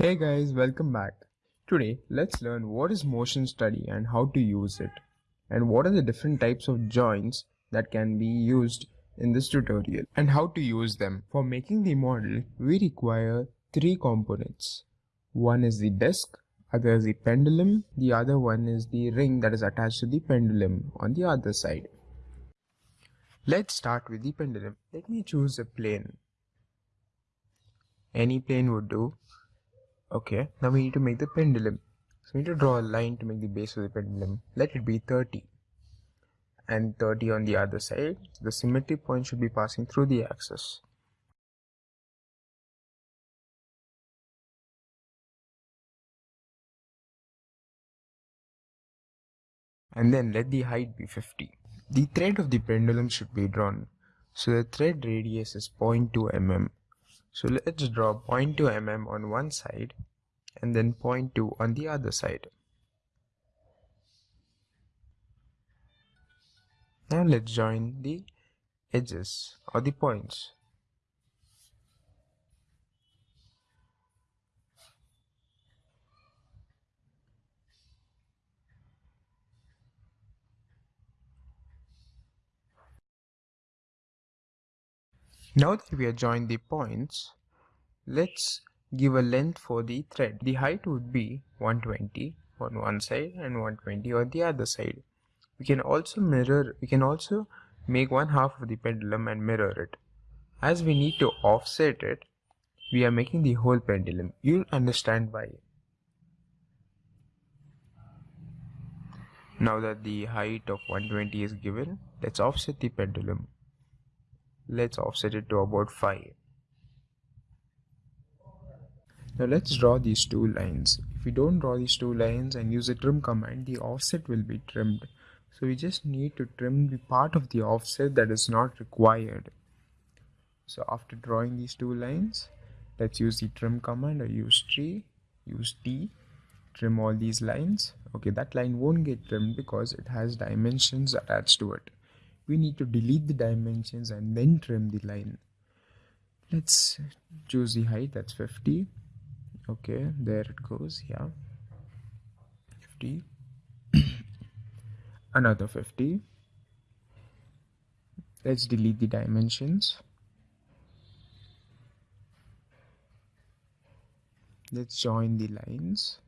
Hey guys, welcome back. Today, let's learn what is motion study and how to use it, and what are the different types of joints that can be used in this tutorial, and how to use them. For making the model, we require three components. One is the disc, other is the pendulum, the other one is the ring that is attached to the pendulum on the other side. Let's start with the pendulum. Let me choose a plane. Any plane would do Okay, now we need to make the pendulum. So we need to draw a line to make the base of the pendulum. Let it be 30 and 30 on the other side. The symmetry point should be passing through the axis. And then let the height be 50. The thread of the pendulum should be drawn. So the thread radius is 0.2 mm so let's draw 0.2 mm on one side and then 0.2 on the other side. Now let's join the edges or the points. Now that we have joined the points, let's give a length for the thread. The height would be 120 on one side and 120 on the other side. We can also mirror, we can also make one half of the pendulum and mirror it. As we need to offset it, we are making the whole pendulum. You'll understand why. Now that the height of 120 is given, let's offset the pendulum let's offset it to about 5 now let's draw these two lines. If we don't draw these two lines and use the trim command the offset will be trimmed. So we just need to trim the part of the offset that is not required. So after drawing these two lines let's use the trim command. Or use tree use t trim all these lines. Okay that line won't get trimmed because it has dimensions attached to it we need to delete the dimensions and then trim the line. Let's choose the height that's 50 okay there it goes yeah. 50 another 50 let's delete the dimensions. Let's join the lines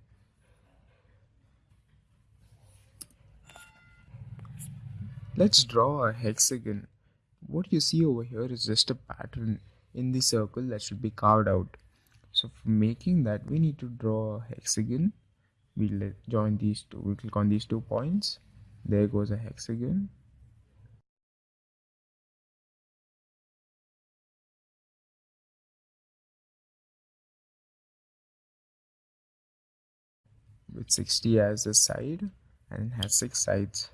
Let's draw a hexagon. What you see over here is just a pattern in the circle that should be carved out. So for making that, we need to draw a hexagon. We'll join these two, we'll click on these two points. There goes a hexagon. with 60 as a side and has six sides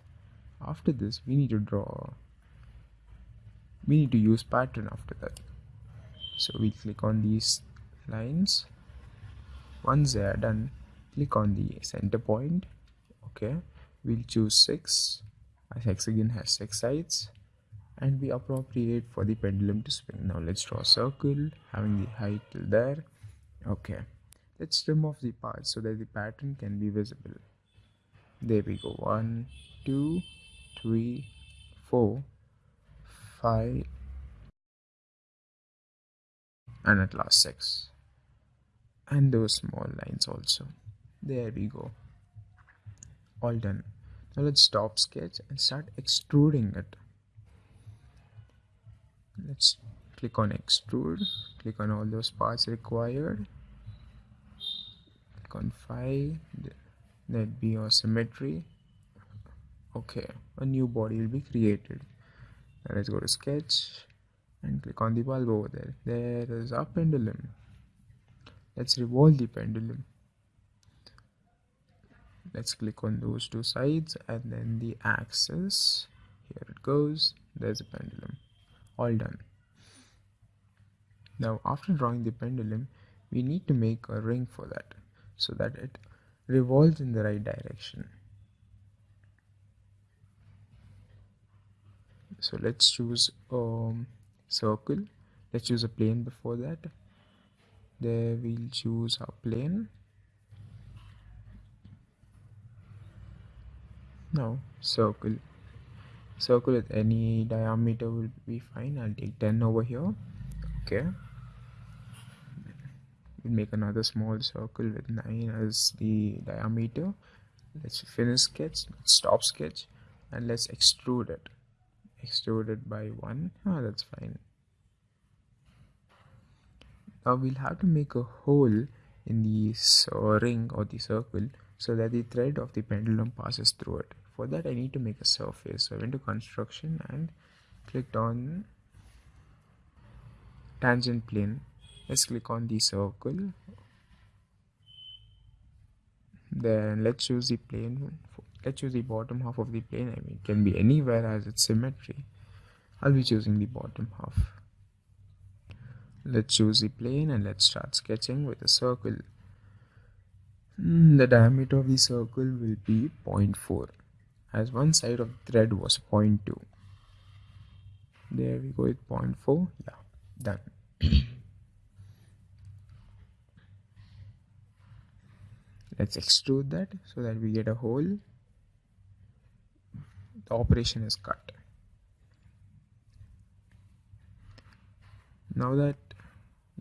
after this we need to draw. We need to use pattern after that. So we click on these lines. Once they are done click on the center point. Okay. We'll choose 6 as hexagon has 6 sides. And we appropriate for the pendulum to spin now let's draw a circle having the height till there. Okay. Let's trim off the parts so that the pattern can be visible. There we go. One two three, four, five, and at last six. And those small lines also. There we go. All done. Now let's stop sketch and start extruding it. Let's click on extrude, click on all those parts required. Click on file, let be your symmetry okay a new body will be created. Let's go to sketch and click on the bulb over there. There is a pendulum. Let's revolve the pendulum. Let's click on those two sides and then the axis. Here it goes. There's a pendulum. All done. Now after drawing the pendulum we need to make a ring for that so that it revolves in the right direction so let's choose um circle. Let's choose a plane before that. There we'll choose our plane. Now circle. Circle with any diameter will be fine. I'll take 10 over here. Okay. We'll make another small circle with 9 as the diameter. Let's finish sketch. Stop sketch and let's extrude it extrude it by 1 ah that's fine. Now we'll have to make a hole in the ring or the circle so that the thread of the pendulum passes through it. For that I need to make a surface. So I went to construction and clicked on tangent plane. Let's click on the circle. Then let's choose the plane let's choose the bottom half of the plane I mean it can be anywhere as its symmetry. I'll be choosing the bottom half. Let's choose the plane and let's start sketching with a circle. Hmm, the diameter of the circle will be 0.4 as one side of the thread was 0.2 there we go with 0.4 yeah done. Let's extrude that so that we get a hole the operation is cut. Now that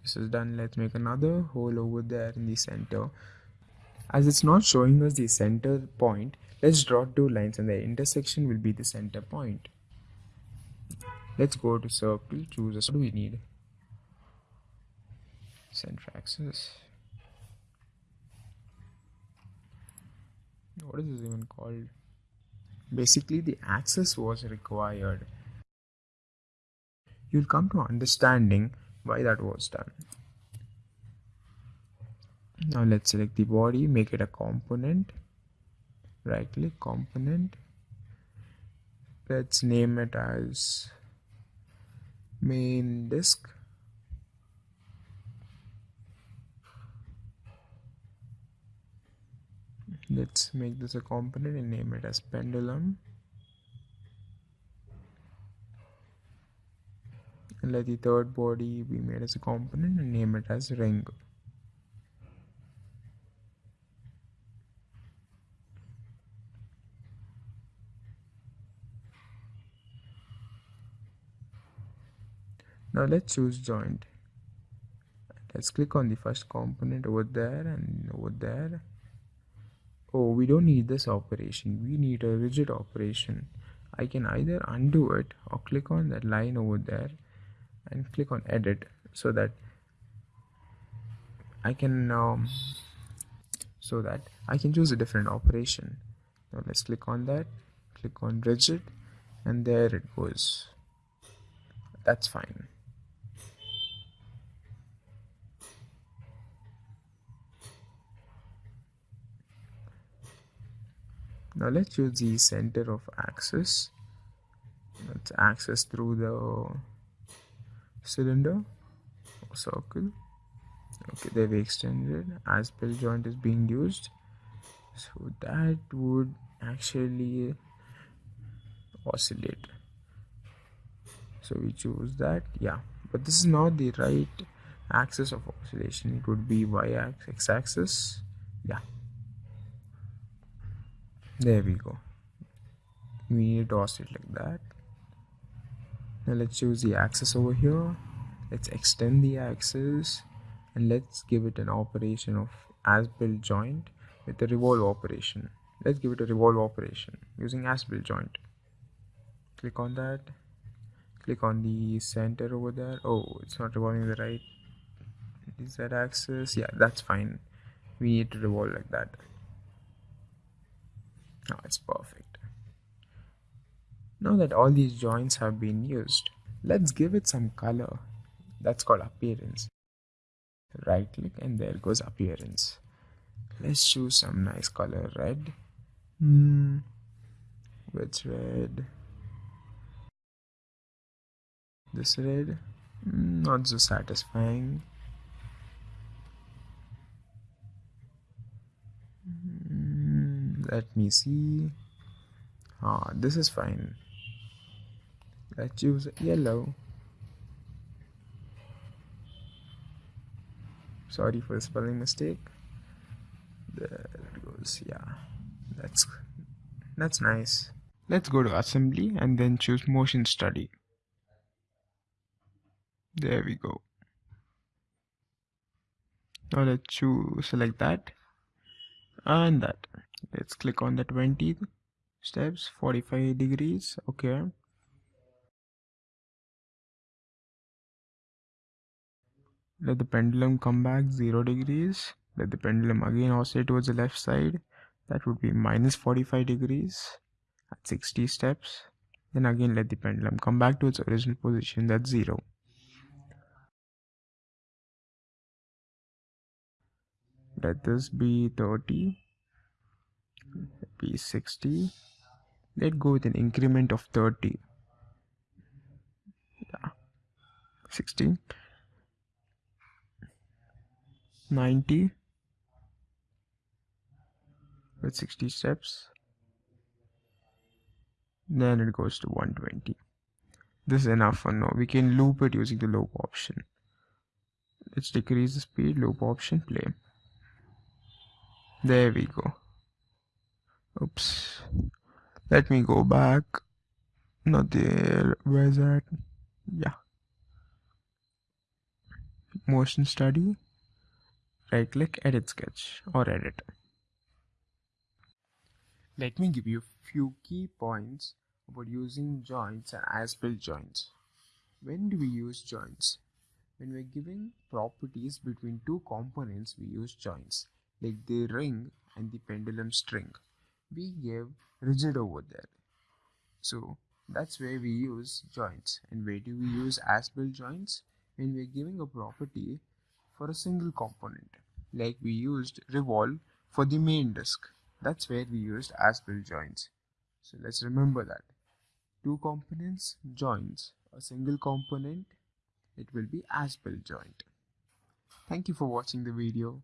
this is done let's make another hole over there in the center. As it's not showing us the center point let's draw two lines and the intersection will be the center point. Let's go to circle choose a what do we need? Center axis. What is this even called basically the axis was required. You'll come to understanding why that was done. Now let's select the body make it a component. Right click component. Let's name it as main disk let's make this a component and name it as pendulum. And let the third body be made as a component and name it as ring now let's choose joint. Let's click on the first component over there and over there oh we don't need this operation. We need a rigid operation. I can either undo it or click on that line over there and click on edit so that I can um, so that I can choose a different operation. Now let's click on that click on rigid and there it goes. That's fine now let's choose the center of axis. Let's access through the cylinder or circle. Okay they've extended. As built joint is being used. So that would actually oscillate. So we choose that. Yeah but this is not the right axis of oscillation. It would be y-axis x axis yeah there we go. We need to oscillate like that. Now let's choose the axis over here. Let's extend the axis and let's give it an operation of as built joint with the revolve operation. Let's give it a revolve operation using as built joint. Click on that. Click on the center over there. Oh it's not revolving the right is that axis yeah that's fine. We need to revolve like that now it's perfect. Now that all these joints have been used, let's give it some color. That's called appearance. Right click and there goes appearance. Let's choose some nice color red. Hmm. Which red? This red? Hmm, not so satisfying. Let me see. Ah this is fine. Let's choose yellow. Sorry for the spelling mistake. There it goes yeah. That's that's nice. Let's go to assembly and then choose motion study. There we go. Now let's choose select that and that let's click on the 20 steps 45 degrees okay. Let the pendulum come back 0 degrees. Let the pendulum again oscillate towards the left side. That would be minus 45 degrees at 60 steps. Then again let the pendulum come back to its original position that's 0 let this be 30 be 60 let go with an increment of 30 yeah. 60 90 with 60 steps. Then it goes to 120 this is enough for now. We can loop it using the loop option. Let's decrease the speed loop option play. There we go oops. Let me go back. Not there where's that yeah. Motion study. Right click edit sketch or edit. Let me give you a few key points about using joints and as-built joints. When do we use joints? When we're giving properties between two components we use joints like the ring and the pendulum string we give rigid over there. So that's where we use joints. And where do we use as-built joints? When we're giving a property for a single component. Like we used revolve for the main disk that's where we used as-built joints. So let's remember that. Two components joints. A single component it will be as-built joint. Thank you for watching the video